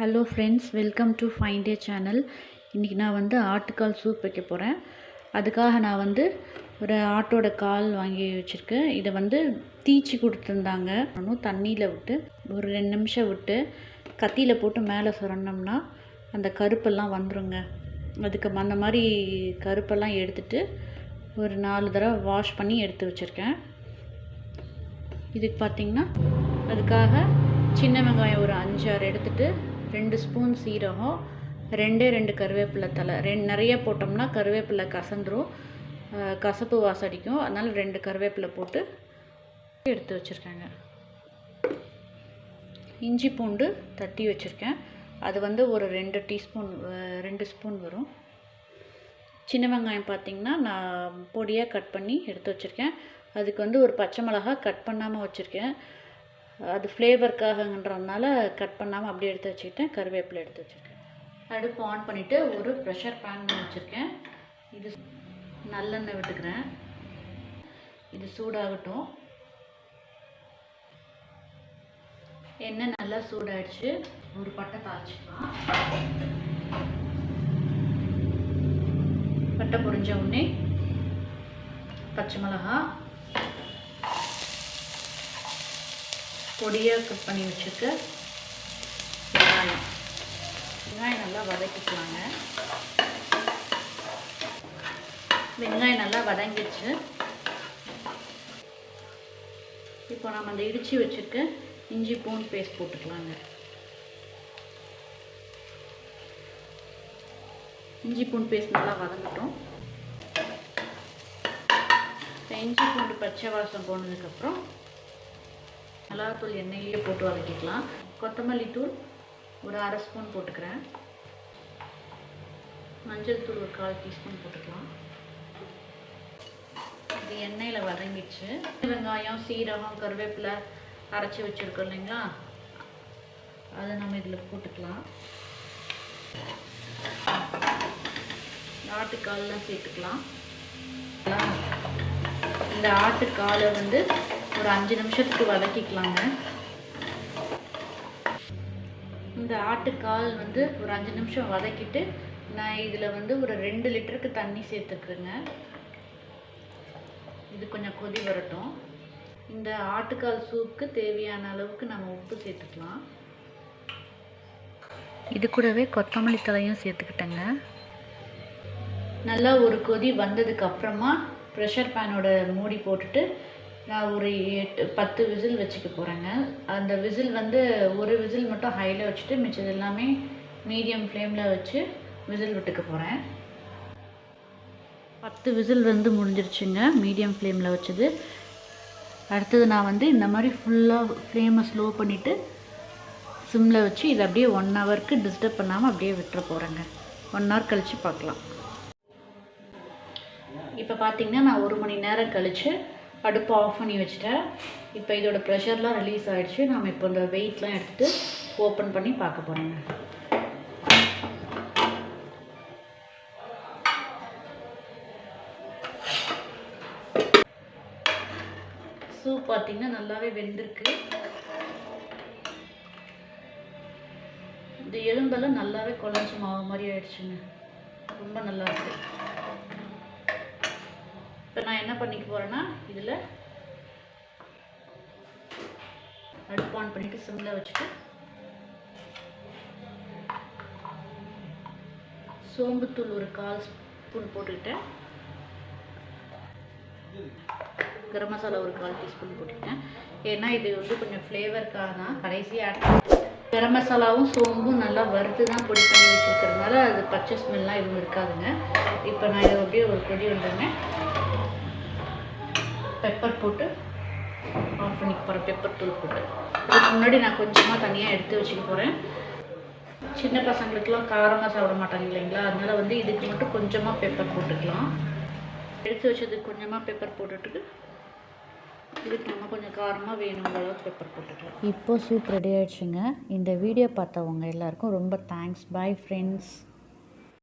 Hello friends welcome to fine day channel இன்றைக்கி நான் வந்து ஆட்டுக்கால் சூப் வைக்க போகிறேன் அதுக்காக நான் வந்து ஒரு ஆட்டோட கால் வாங்கி வச்சுருக்கேன். இதை வந்து தீச்சி கொடுத்துருந்தாங்க. இன்னும் தண்ணியில் விட்டு ஒரு ரெண்டு நிமிஷம் விட்டு கத்தியில் போட்டு மேலே சுரண்டோம்னா அந்த கருப்பெல்லாம் வந்துருங்க. அதுக்கு அந்த மாதிரி கருப்பெல்லாம் எடுத்துட்டு ஒரு நாலு தடவை வாஷ் பண்ணி எடுத்து வச்சுருக்கேன். இதுக்கு பார்த்திங்கன்னா அதுக்காக சின்ன வெங்காயம் ஒரு அஞ்சாறு எடுத்துகிட்டு ரெண்டு ஸ்பூன் சீரகம் ரெண்டே ரெண்டு கருவேப்பிலை தலை ரெண்டு நிறைய போட்டோம்னா கருவேப்பிலை கசந்துரும். கசப்பு வாசம் அடிக்கும். அதனால் ரெண்டு கருவேப்பிலை போட்டு எடுத்து வச்சுருக்கேங்க. இஞ்சி பூண்டு தட்டி வச்சுருக்கேன். அது வந்து ஒரு ரெண்டு டீஸ்பூன் ரெண்டு ஸ்பூன் வரும். சின்ன வெங்காயம் பார்த்திங்கன்னா நான் பொடியாக கட் பண்ணி எடுத்து வச்சுருக்கேன். அதுக்கு வந்து ஒரு பச்சை மிளகா கட் பண்ணாமல் வச்சுருக்கேன். அது ஃப்ளேவருக்காகன்றதுனால கட் பண்ணாமல் அப்படியே எடுத்து வச்சுக்கிட்டேன். கருவேப்பிலை எடுத்து வச்சுருக்கேன். அடுப்பு ஆன் பண்ணிவிட்டு ஒரு ப்ரெஷர் பேன் வச்சுருக்கேன். இது நல்லெண்ணெய் விட்டுக்கிறேன். இது சூடாகட்டும். எண்ணெய் நல்லா சூடாயிடுச்சு. ஒரு பட்டை தாளிச்சிக்கலாம். பட்டை பொரிஞ்ச உடனே பச்சை மிளகா பொடியாக கட் பண்ணி வச்சுருக்க. வெங்காயம். வெங்காயம் நல்லா வதக்கிக்கலாங்க. வெங்காயம் நல்லா வதங்கிடுச்சு. இப்போ நம்ம அந்த இடித்து வச்சுருக்க இஞ்சி பூண்டு பேஸ்ட் போட்டுக்கலாங்க. இஞ்சி பூண்டு பேஸ்ட் நல்லா வதங்கட்டும். இப்போ இஞ்சி பூண்டு பச்சை வாசம் போனதுக்கப்புறம் மிளகாத்தூள் எண்ணெயிலேயே போட்டு வதக்கிக்கலாம். கொத்தமல்லி தூள் ஒரு அரை ஸ்பூன் போட்டுக்கிறேன். மஞ்சள் தூள் ஒரு கால் டீஸ்பூன் போட்டுக்கலாம். இது எண்ணெயில் வதங்கிடுச்சு. வெங்காயம் சீரகம் கருவேப்பிலை அரைச்சி வச்சுருக்கோம் இல்லைங்களா? அதை நம்ம இதில் போட்டுக்கலாம். ஆட்டுக்கால்லாம் சேர்த்துக்கலாம். இந்த ஆட்டுக்காலை வந்து ஒரு அஞ்சு நிமிஷத்துக்கு வதக்கிக்கலாங்க. இந்த ஆட்டுக்கால் வந்து ஒரு அஞ்சு நிமிஷம் வதக்கிட்டு நான் இதில் வந்து ஒரு ரெண்டு லிட்டருக்கு தண்ணி சேர்த்துக்குறேங்க. இது கொஞ்சம் கொதி வரட்டும். இந்த ஆட்டுக்கால் சூப்புக்கு தேவையான அளவுக்கு நம்ம உப்பு சேர்த்துக்கலாம். இது கூடவே கொத்தமல்லி தலையும் சேர்த்துக்கிட்டேங்க. நல்லா ஒரு கொதி வந்ததுக்கு அப்புறமா ப்ரெஷர் பேனோட மூடி போட்டுட்டு நான் ஒரு எட்டு பத்து விசில் வச்சுக்க போகிறேங்க அந்த விசில் வந்து ஒரு விசில் மட்டும் ஹையில் வச்சுட்டு மிச்சது எல்லாமே மீடியம் ஃப்ளேமில் வச்சு விசில் விட்டுக்க போகிறேன் பத்து விசில் வந்து முடிஞ்சிருச்சுங்க மீடியம் ஃப்ளேமில் வச்சது. அடுத்தது நான் வந்து இந்த மாதிரி ஃபுல்லாக ஃப்ளேமை ஸ்லோ பண்ணிவிட்டு சிம்மில் வச்சு இதை அப்படியே ஒன் ஹவருக்கு டிஸ்டர்ப் பண்ணாமல் அப்படியே விட்டுற போகிறேங்க ஒன் ஹவர் கழித்து பார்க்கலாம். இப்போ பார்த்திங்கன்னா நான் ஒரு மணி நேரம் கழித்து அடுப்பு ஆஃப் பண்ணி வச்சுட்டேன். இப்போ இதோட ப்ரெஷர்லாம் ரிலீஸ் ஆகிடுச்சு நம்ம இப்போ இந்த வெயிட்லாம் எடுத்துகிட்டு ஓப்பன் பண்ணி பார்க்க போகிறோங்க சூப் பார்த்தீங்கன்னா நல்லாவே வெந்திருக்கு. இந்த எலும்பெல்லாம் நல்லாவே குழஞ்சி மாவு மாதிரி ஆயிடுச்சுங்க. ரொம்ப நல்லா இருக்கு. இப்போ நான் என்ன பண்ணிக்க போகிறேன்னா இதில் அடுப்பு ஆன் பண்ணிவிட்டு சிம்மில் வச்சுட்டு சோம்புத்தூள் ஒரு கால் ஸ்பூன் போட்டுக்கிட்டேன். கரம் மசாலா ஒரு கால் டீஸ்பூன் போட்டுக்கிட்டேன். ஏன்னா இது வந்து கொஞ்சம் ஃப்ளேவருக்காக தான். கடைசியாக ஆட் கரம் மசாலாவும் சோம்பும் நல்லா வறுத்து தான் பொடி பண்ணி வச்சுருக்கிறதுனால அது பச்சை ஸ்மெல்லாம் எதுவும் இருக்காதுங்க. இப்போ நான் இதை அப்படியே ஒரு கொடி வந்துங்க பெப்பர் போட்டு ஆஃப் பண்ணிக்க போகிறேன் பெப்பர் தூள் போட்டு. அதுக்கு முன்னாடி நான் கொஞ்சமாக தனியாக எடுத்து வச்சுக்க போகிறேன் சின்ன பசங்களுக்கெல்லாம் காரமாக சாப்பிட மாட்டாங்க இல்லைங்களா? அதனால் வந்து இதுக்கு மட்டும் கொஞ்சமாக பெப்பர் போட்டுக்கலாம். எடுத்து வச்சதுக்கு கொஞ்சமாக பெப்பர் போட்டுட்டு இதுக்கு நம்ம கொஞ்சம் காரமாக வேணுங்கிற அளவுக்கு பெப்பர் போட்டுக்கலாம் இப்போது சூப் ரெடி ஆகிடுச்சுங்க இந்த வீடியோ பார்த்தவங்க எல்லாருக்கும் ரொம்ப தேங்க்ஸ் பாய் ஃப்ரெண்ட்ஸ்